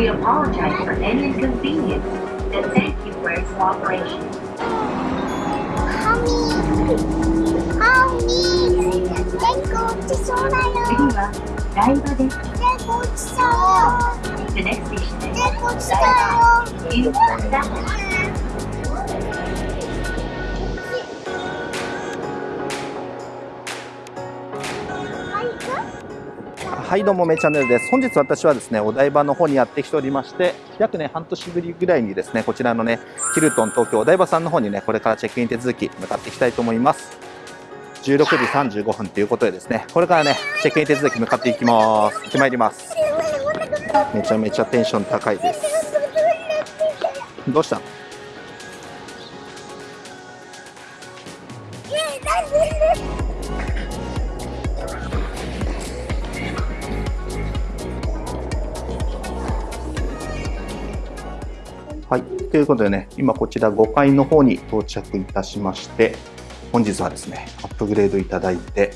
We apologize for any inconvenience and thank you for your cooperation. The next station is Daiba in Osaka. はいどうもめチャンネルです。本日私はですねお台場の方にやってきておりまして約ね半年ぶりぐらいにですねこちらのねヒルトン東京お台場さんの方にねこれからチェックイン手続き向かっていきたいと思います。16時35分ということでですねこれからねチェックイン手続き向かっていきます。行ってまいります。めちゃめちゃテンション高いです。どうしたの？ということでね、今こちら5階の方に到着いたしまして、本日はですね、アップグレードいただいて、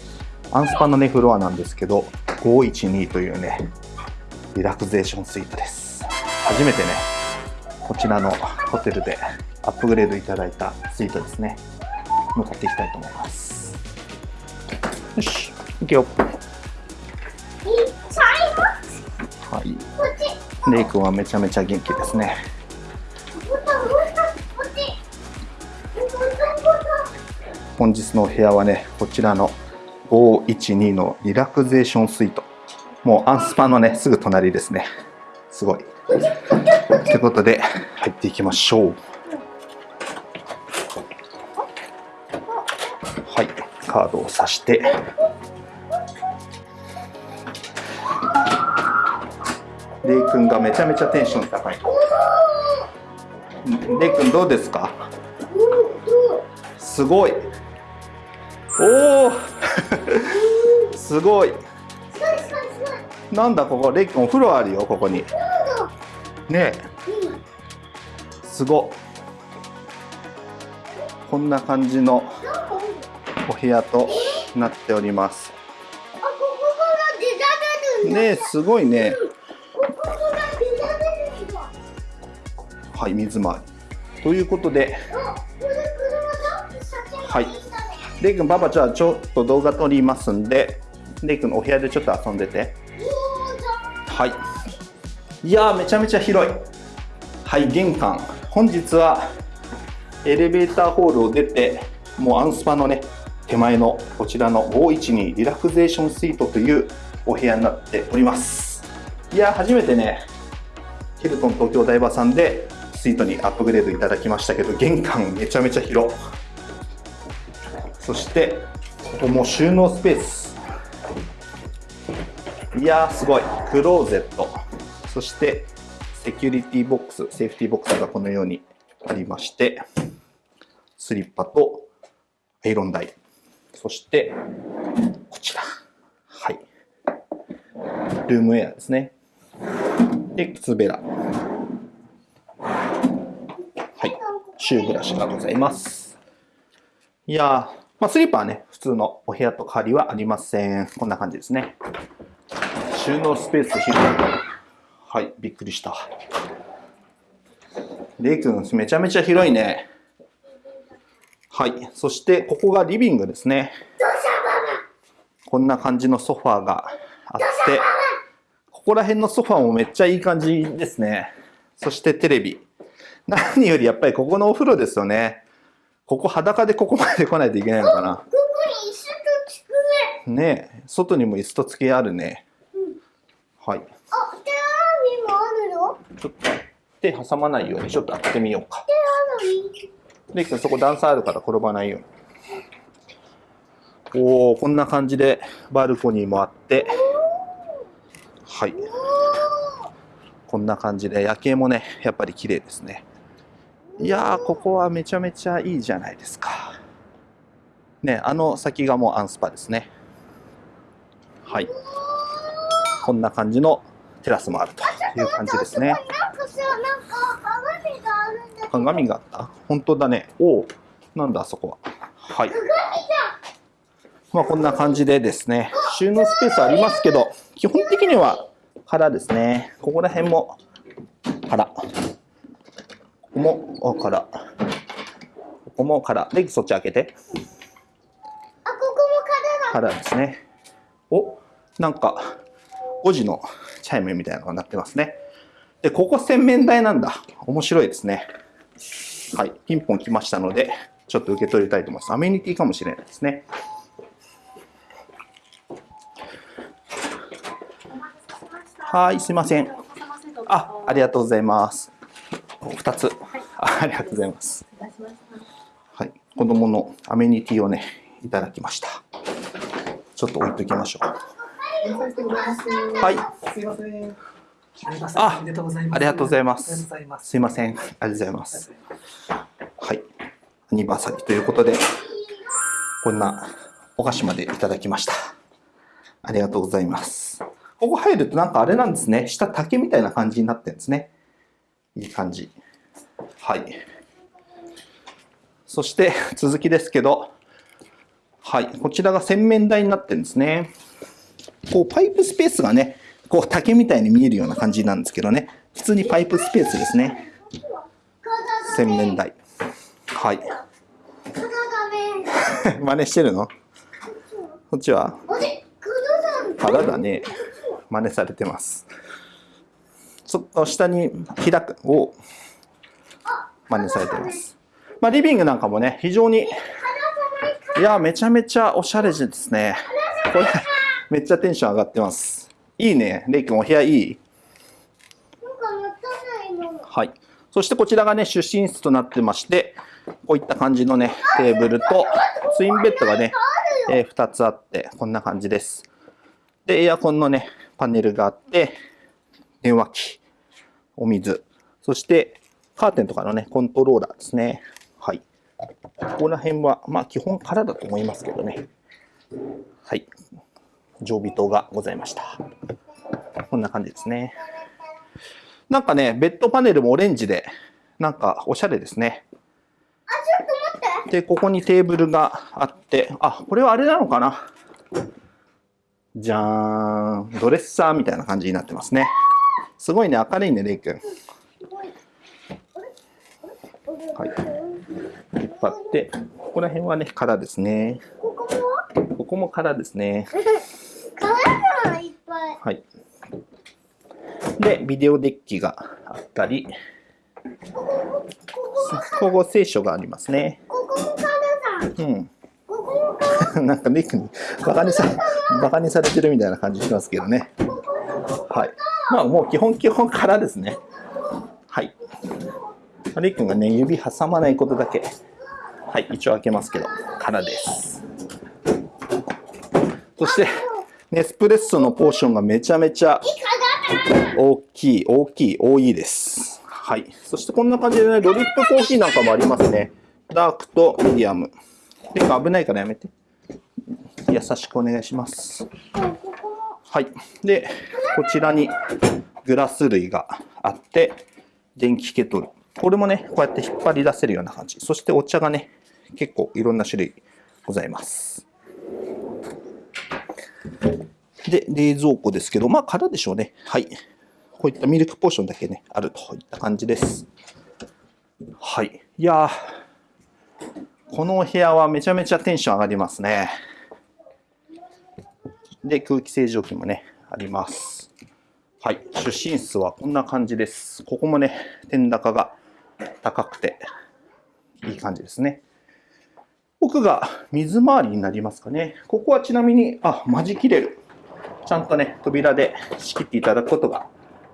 アンスパのね、フロアなんですけど、512というね、リラクゼーションスイートです。初めてね、こちらのホテルでアップグレードいただいたスイートですね。向かっていきたいと思います。よし、行くよ。はい。レイ君はめちゃめちゃ元気ですね。本日のお部屋はね、こちらの512のリラクゼーションスイート。もうアンスパのね、すぐ隣ですね。すごい。ということで、入っていきましょう。はい、カードを挿して。レイ君がめちゃめちゃテンション高い。レイ君どうですか？すごいおお すごい。なんだここ？レイ君お風呂あるよここに。ねえ。すごっ。こんな感じのお部屋となっております。ねえすごいね。はい水回り。ということで。はいレイ君パパじゃあちょっと動画撮りますんでレイ君のお部屋でちょっと遊んでて。はい。いやーめちゃめちゃ広い。はい玄関。本日はエレベーターホールを出てもうアンスパのね手前のこちらの512リラクゼーションスイートというお部屋になっております。いや初めてねヒルトン東京台場さんでスイートにアップグレードいただきましたけど玄関めちゃめちゃ広そしてここも収納スペース。いやーすごい。クローゼット。そしてセキュリティボックスセーフティーボックスがこのようにありましてスリッパとアイロン台。そしてこちら。はい。ルームウェアですね。で靴べら。はい。シューブラシがございます。いやー、まあ、スリッパはね普通のお部屋と変わりはありません。こんな感じですね。収納スペース広い。はいびっくりした。レイ君めちゃめちゃ広いね。はいそしてここがリビングですね。こんな感じのソファーがあってここら辺のソファーもめっちゃいい感じですね。そしてテレビ。何よりやっぱりここのお風呂ですよね。ここ裸でここまで来ないといけないのかな？ここに椅子と机。ねえ。外にも椅子と机あるね。はい。あ、手洗いもあるよちょっと手挟まないようにちょっと開けてみようか。手洗い。レイ君そこ段差あるから転ばないように。おおこんな感じでバルコニーもあって。はい。こんな感じで夜景もねやっぱり綺麗ですねいやーここはめちゃめちゃいいじゃないですか。ねあの先がもうアンスパですね。はい。こんな感じのテラスもあるという感じですね、鏡があるんだけど鏡があった本当だねおおなんだあそこははいまあこんな感じでですね収納スペースありますけど基本的には空ですねここら辺も空。ここもお空。ここも空。で、そっち開けて。あ、ここも空だ。空ですね。お、なんか、5時のチャイムみたいなのが鳴ってますね。で、ここ洗面台なんだ。面白いですね。はい。ピンポン来ましたので、ちょっと受け取りたいと思います。アメニティかもしれないですね。はい、すいません。あ、ありがとうございます。2つ。あありがとうございます。はい、子供のアメニティをね、いただきました。ちょっと置いときましょう。はい、すいません。あおめでとうございます。ありがとうございまありがとうすござい。ます。すいません、ありがとうございます。はい、アニバーサリーということで、こんなお菓子までいただきました。ありがとうございます。ここ入るとなんかあれなんですね。下竹みたいな感じになってるんですね。いい感じ。はい。そして 続きですけど、はい、こちらが洗面台になってるんですね。こうパイプスペースがね、こう竹みたいに見えるような感じなんですけどね、普通にパイプスペースですね。洗面台。はい。真似してるの？こっちは？あれ、空だ。腹だね。真似されてます。そっと下に開くを真似されてます。まあ、リビングなんかもね、非常に、いや、めちゃめちゃおしゃれですね。これ、めっちゃテンション上がってます。いいね。レイ君、お部屋いい？はい。そしてこちらがね、出身室となってまして、こういった感じのね、テーブルと、ツインベッドがね、えー2つあって、こんな感じです。で、エアコンのね、パネルがあって、電話機、お水、そして、カーテンとかのね、コントローラーですね。はい。ここら辺は、まあ、基本からだと思いますけどね。はい。常備灯がございました。こんな感じですね。なんかね、ベッドパネルもオレンジで、なんかおしゃれですね。あ、ちょっと待って。で、ここにテーブルがあって、あ、これはあれなのかなじゃーん。ドレッサーみたいな感じになってますね。すごいね、明るいね、レイ君。はい。引っ張って、ここら辺はね、空ですね。ここも？ここも空ですね。空がいっぱい。はい。で、ビデオデッキがあったり、ここ聖書がありますね。ここも空だ。うん。ここも空。なんかレイ君にバカにさ、バカにされてるみたいな感じしますけどね。はい。まあもう基本基本からですね。はい。レイ君がね、指挟まないことだけ、はい、一応開けますけど、からです。そして、ネスプレッソのポーションがめちゃめちゃ大きい、大きい、多いです。はい。そしてこんな感じでね、ドリップコーヒーなんかもありますね。ダークとミディアム。レイ君危ないからやめて。優しくお願いします。はい。で、こちらにグラス類があって、電気ケトル。これもね、こうやって引っ張り出せるような感じ。そしてお茶がね、結構いろんな種類ございます。で、冷蔵庫ですけど、まあ、空でしょうね。はい。こういったミルクポーションだけね、あるといった感じです。はい。いや、このお部屋はめちゃめちゃテンション上がりますね。で、空気清浄機もね、あります。はい。出身室はこんな感じです。ここもね、天高が高くて、いい感じですね。奥が水回りになりますかね。ここはちなみに、あ、間仕切れる。ちゃんとね、扉で仕切っていただくことが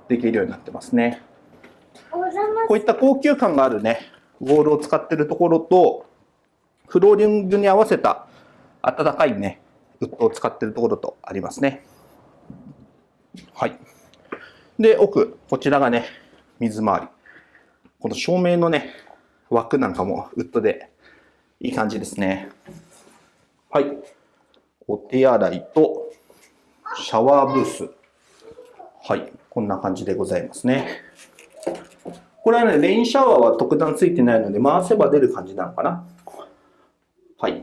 できるようになってますね。こういった高級感があるね、ウォールを使ってるところと、フローリングに合わせた暖かいね、ウッドを使ってるところとありますね。はい。で、奥、こちらがね、水回り。この照明のね、枠なんかもウッドでいい感じですね。はい。お手洗いとシャワーブース。はい。こんな感じでございますね。これはね、レインシャワーは特段ついてないので、回せば出る感じなのかな。はい。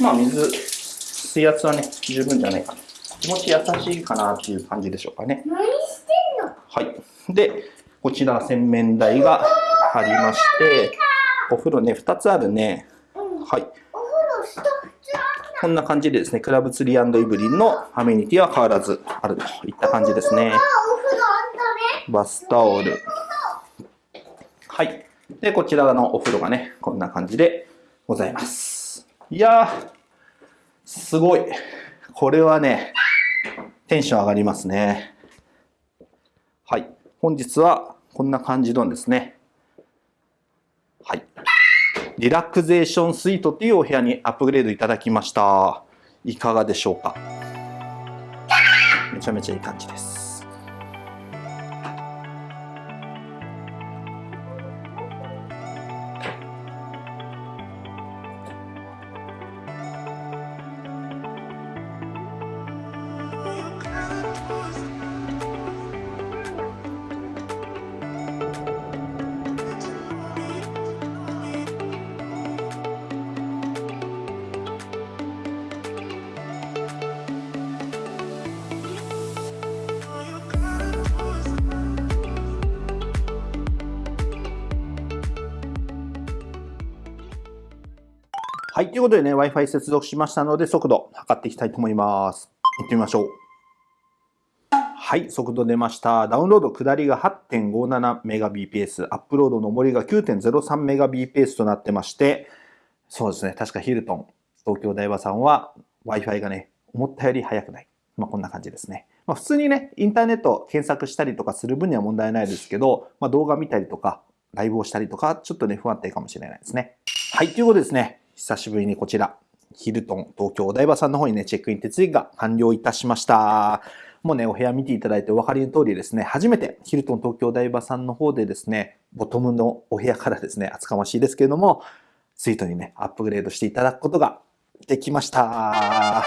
まあ、水、水圧はね、十分じゃないかな。気持ち優しいかなっていう感じでしょうかね。何してんの？はい。で、こちら洗面台がありまして、お風呂ね、2つあるね。はい。こんな感じでですね、クラブツリーイブリンのアメニティは変わらずあるといった感じですね。あ、お風呂あったね。バスタオル。はい。で、こちらのお風呂がね、こんな感じでございます。いやー、すごい。これはね、テンション上がりますね。本日はこんな感じのですね、はい。リラクゼーションスイートっていうお部屋にアップグレードいただきました。いかがでしょうか？めちゃめちゃいい感じです。はい。ということでね、Wi-Fi 接続しましたので、速度測っていきたいと思います。行ってみましょう。はい。速度出ました。ダウンロード下りが 8.57Mbps、アップロード上りが 9.03Mbps となってまして、そうですね。確かヒルトン、東京大和さんは Wi-Fi がね、思ったより速くない。まあ、こんな感じですね。まあ、普通にね、インターネット検索したりとかする分には問題ないですけど、まあ、動画見たりとか、ライブをしたりとか、ちょっとね、不安定かもしれないですね。はい、ということですね。久しぶりにこちら、ヒルトン東京お台場さんの方にね、チェックイン手続きが完了いたしました。もうね、お部屋見ていただいてお分かりの通りですね、初めてヒルトン東京お台場さんの方でですね、ボトムのお部屋からですね、厚かましいですけれども、スイートにね、アップグレードしていただくことができました。は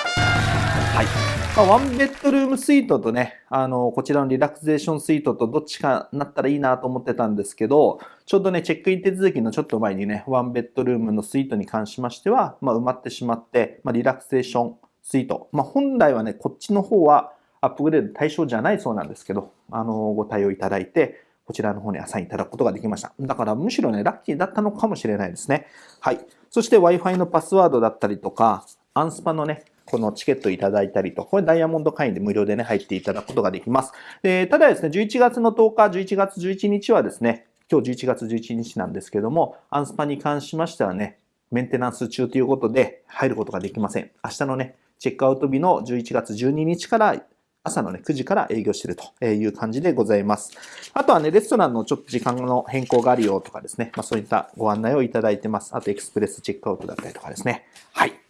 い。まあ、ワンベッドルームスイートとね、あの、こちらのリラクゼーションスイートとどっちかなったらいいなと思ってたんですけど、ちょうどね、チェックイン手続きのちょっと前にね、ワンベッドルームのスイートに関しましては、まあ、埋まってしまって、まあ、リラクゼーションスイート。まあ、本来はね、こっちの方はアップグレード対象じゃないそうなんですけど、あの、ご対応いただいて、こちらの方にアサインいただくことができました。だからむしろね、ラッキーだったのかもしれないですね。はい。そして Wi-Fi のパスワードだったりとか、アンスパのね、このチケットいただいたりと、これダイヤモンド会員で無料でね、入っていただくことができます。で、ただですね、11月の10日、11月11日はですね、今日11月11日なんですけども、アンスパに関しましてはね、メンテナンス中ということで入ることができません。明日のね、チェックアウト日の11月12日から朝のね、9時から営業してるという感じでございます。あとはね、レストランのちょっと時間の変更があるよとかですね、まあそういったご案内をいただいてます。あとエクスプレスチェックアウトだったりとかですね。はい。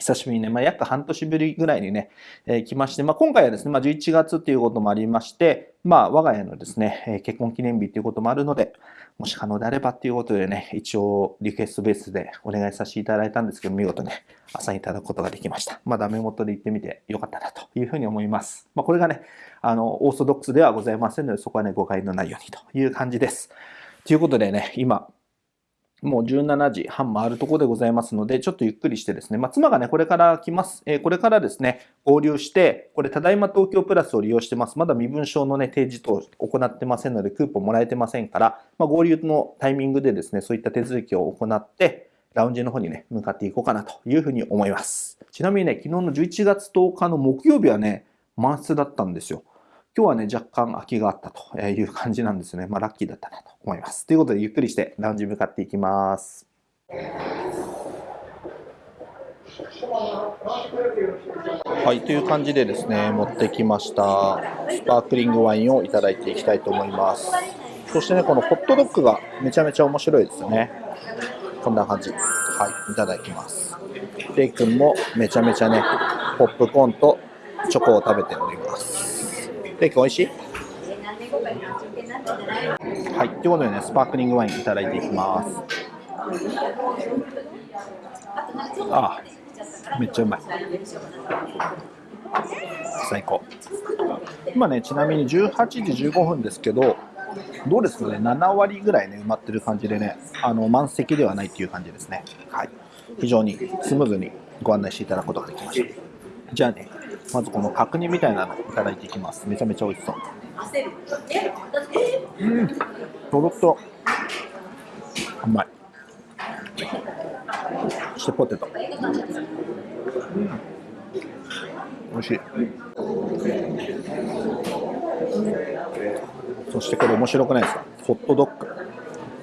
久しぶりにね、まあ、約半年ぶりぐらいにね、えー来まして、まあ、今回はですね、まあ、11月っていうこともありまして、まあ、我が家のですね、えー結婚記念日っていうこともあるので、もし可能であればっていうことでね、一応リクエストベースでお願いさせていただいたんですけど、見事ね、朝いただくことができました。まあ、ダメ元で行ってみてよかったなというふうに思います。まあ、これがね、あの、オーソドックスではございませんので、そこはね、誤解のないようにという感じです。ということでね、今、もう17時半回るとこでございますので、ちょっとゆっくりしてですね、まあ、妻がね、これから来ます。えーこれからですね、合流して、これ、ただいま東京プラスを利用してます。まだ身分証のね、提示等を行ってませんので、クーポンもらえてませんから、まあ、合流のタイミングでですね、そういった手続きを行って、ラウンジの方にね、向かっていこうかなというふうに思います。ちなみにね、昨日の11月10日の木曜日はね、満室だったんですよ。今日はね、若干空きがあったという感じなんですね。まあ、ラッキーだったなと思います。ということで、ゆっくりしてラウンジ向かっていきます。はい、という感じでですね、持ってきましたスパークリングワインをいただいていきたいと思います。そしてね、このホットドッグがめちゃめちゃ面白いですよね。こんな感じ。はい、いただきます。レイ君もめちゃめちゃね、ポップコーンとチョコを食べております。レイ君美味しい？はい、ということでね、スパークリングワインいただいていきます。ああ、めっちゃうまい。最高。今ね、ちなみに18時15分ですけど、どうですかね、7割ぐらいね、埋まってる感じでね、あの満席ではないっていう感じですね。はい。非常にスムーズにご案内していただくことができました。じゃあね、まずこの角煮みたいなのいただいていきます。めちゃめちゃ美味しそう。うんとろっとうまいそしてポテトうん美味しいそしてこれ面白くないですかホットドッグ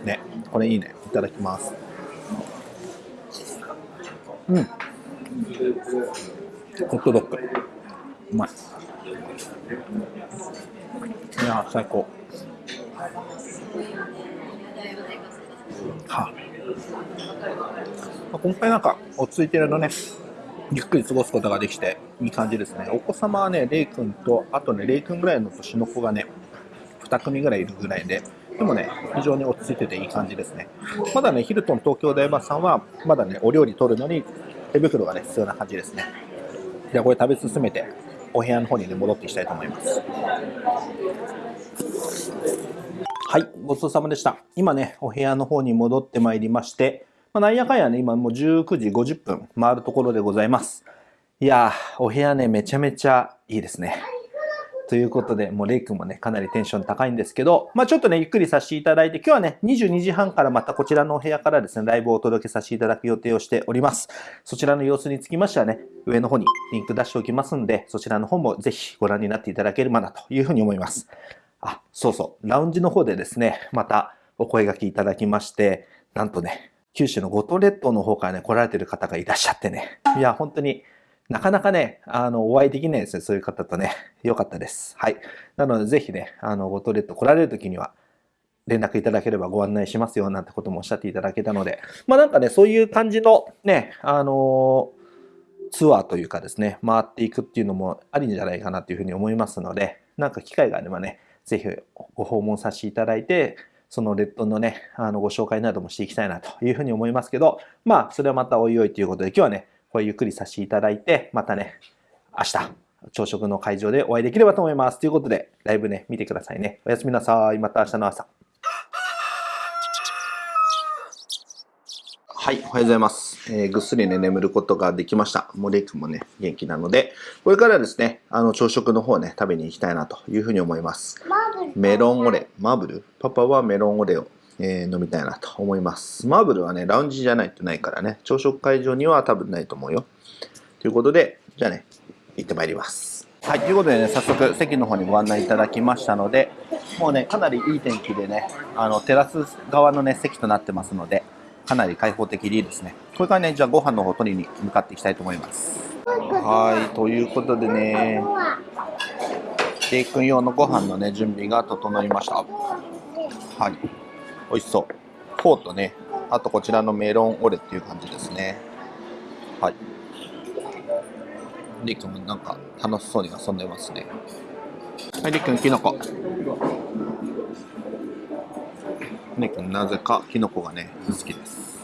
ねこれいいねいただきますうんホットドッグうまい。いや最高。はあ、今回なんか落ち着いてるのねゆっくり過ごすことができていい感じですね。お子様はねレイ君とあとねレイ君ぐらいの年の子がね2組ぐらいいるぐらいででもね非常に落ち着いてていい感じですね。まだねヒルトン東京大場さんはまだねお料理取るのに手袋がね必要な感じですね。じゃあこれ食べ進めて。お部屋の方にね戻っていきたいと思いますはいごちそうさまでした今ねお部屋の方に戻ってまいりましてまあ、なんやかんやね、今もう19時50分回るところでございます。いやー、お部屋ね、めちゃめちゃいいですね。ということで、もうレイ君もね、かなりテンション高いんですけど、まあちょっとね、ゆっくりさせていただいて、今日はね、22時半からまたこちらのお部屋からですね、ライブをお届けさせていただく予定をしております。そちらの様子につきましてはね、上の方にリンク出しておきますんで、そちらの方もぜひご覧になっていただければなというふうに思います。あ、そうそう、ラウンジの方でですね、またお声掛けいただきまして、なんとね、九州の五島列島の方からね、来られてる方がいらっしゃってね。いや、本当になかなかね、あの、お会いできないですね。そういう方とね。よかったです。はい。なので、ぜひね、あの、五島列島来られる時には、連絡いただければご案内しますよ、なんてこともおっしゃっていただけたので、まあなんかね、そういう感じのね、あのツアーというかですね、回っていくっていうのもありんじゃないかなというふうに思いますので、なんか機会があればね、ぜひご訪問させていただいて、その列島のね、あの、ご紹介などもしていきたいなというふうに思いますけど、まあ、それはまたおいおいということで、今日はね、これゆっくりさせていただいて、またね、明日、朝食の会場でお会いできればと思います。ということで、ライブね、見てくださいね。おやすみなさい。また明日の朝。はい、おはようございます。えーぐっすりね、眠ることができました。もうレイ君もね、元気なので、これからですね、あの、朝食の方ね、食べに行きたいなというふうに思います。マーブルメロンオレ、マーブル？パパはメロンオレを、えー飲みたいなと思います。マーブルはね、ラウンジじゃないとないからね、朝食会場には多分ないと思うよ。ということで、じゃあね、行ってまいります。はい、ということでね、早速席の方にご案内いただきましたので、もうね、かなりいい天気でね、あの、テラス側のね、席となってますので、かなり開放的でいいですね。これからね、じゃあご飯の方取りに向かっていきたいと思います。はい、ということでね、レイ君用のご飯のね、準備が整いました。はい。美味しそう。フォーとね、あとこちらのメロンオレっていう感じですね。はい。レイ君もなんか楽しそうに遊んでますね。はい、レイ君、キノコ。レイ君、なぜかキノコがね、好きです。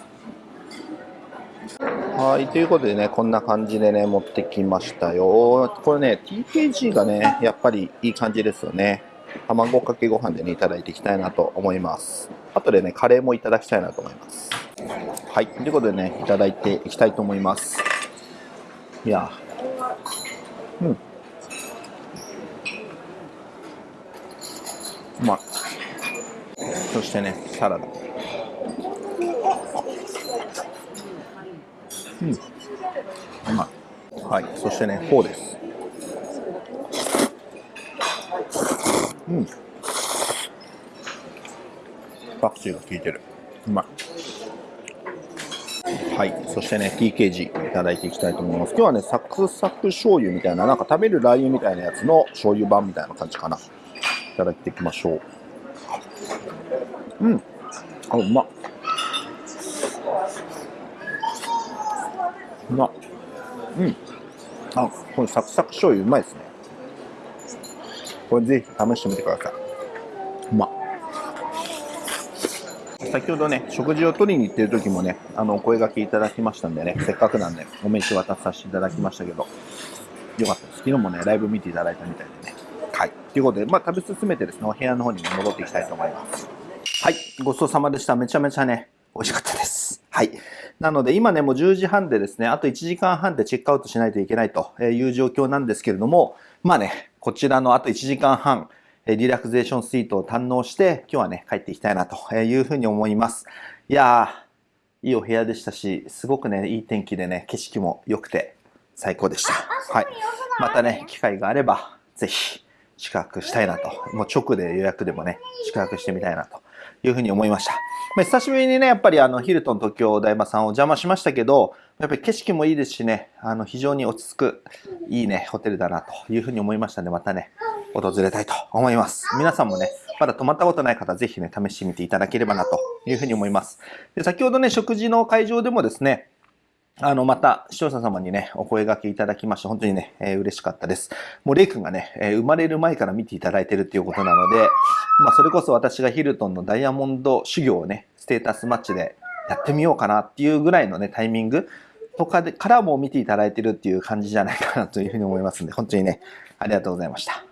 はい、ということでね、こんな感じでね、持ってきましたよ。これね、TKG がね、やっぱりいい感じですよね。卵かけご飯でね、いただいていきたいなと思います。あとでね、カレーもいただきたいなと思います。はい、ということでね、いただいていきたいと思います。いや、うん。うまい。そしてね、サラダ。うん。うまい。はい。そしてね、フォーです。パクチーが効いてる。うまい。はい。そしてね、TKG いただいていきたいと思います。今日はね、サクサク醤油みたいな、なんか食べるラー油みたいなやつの醤油版みたいな感じかな。いただいていきましょう。うん。あ、うまっ。うまっ。うん。あ、このサクサク醤油うまいですね。これぜひ試してみてください。うまっ。先ほどね、食事を取りに行ってる時もね、あの、お声掛けいただきましたんでね、せっかくなんで、お名刺渡させていただきましたけど、よかったです。昨日もね、ライブ見ていただいたみたいでね。はい。ということで、まあ、食べ進めてですね、お部屋の方に戻っていきたいと思います。はい。ごちそうさまでした。めちゃめちゃね、美味しかったです。はい。なので今ね、もう10時半でですね、あと1時間半でチェックアウトしないといけないという状況なんですけれども、まあね、こちらのあと1時間半、リラクゼーションスイートを堪能して、今日はね、帰っていきたいなというふうに思います。いやー、いいお部屋でしたし、すごくね、いい天気でね、景色も良くて最高でした。はい。またね、機会があれば、ぜひ宿泊したいなと。もう直で予約でもね、宿泊してみたいなというふうに思いました。まあ、久しぶりにね、やっぱりあの、ヒルトン東京大場さんお邪魔しましたけど、やっぱり景色もいいですしね、あの、非常に落ち着く、いいね、ホテルだなというふうに思いましたので、またね、訪れたいと思います。皆さんもね、まだ泊まったことない方、ぜひね、試してみていただければなというふうに思います。で先ほどね、食事の会場でもですね、あの、また、視聴者様にね、お声掛けいただきまして、本当にね、えー、嬉しかったです。もう、レイ君がね、えー、生まれる前から見ていただいてるっていうことなので、まあ、それこそ私がヒルトンのダイヤモンド修行をね、ステータスマッチでやってみようかなっていうぐらいのね、タイミングとかで、からも見ていただいてるっていう感じじゃないかなというふうに思いますんで、本当にね、ありがとうございました。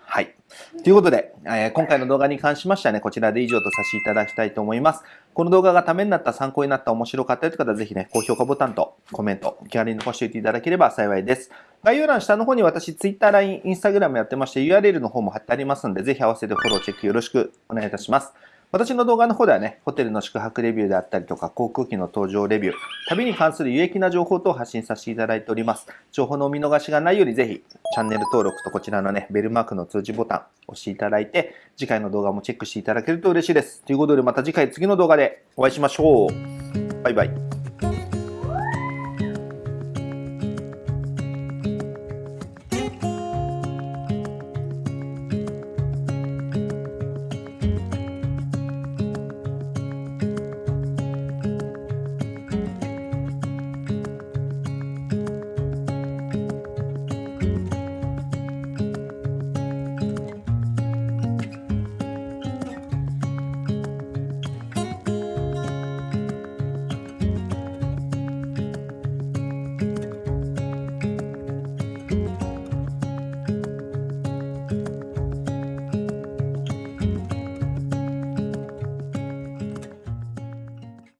ということで、えー、今回の動画に関しましてはね、こちらで以上とさせていただきたいと思います。この動画がためになった、参考になった、面白かったという方は、ぜひね、高評価ボタンとコメント、気軽に残しておいていただければ幸いです。概要欄下の方に私、Twitter、LINE、Instagram やってまして、URL の方も貼ってありますので、ぜひ合わせてフォローチェックよろしくお願いいたします。私の動画の方ではね、ホテルの宿泊レビューであったりとか、航空機の搭乗レビュー、旅に関する有益な情報等を発信させていただいております。情報のお見逃しがないようにぜひ、チャンネル登録とこちらのね、ベルマークの通知ボタン押していただいて、次回の動画もチェックしていただけると嬉しいです。ということでまた次回次の動画でお会いしましょう。バイバイ。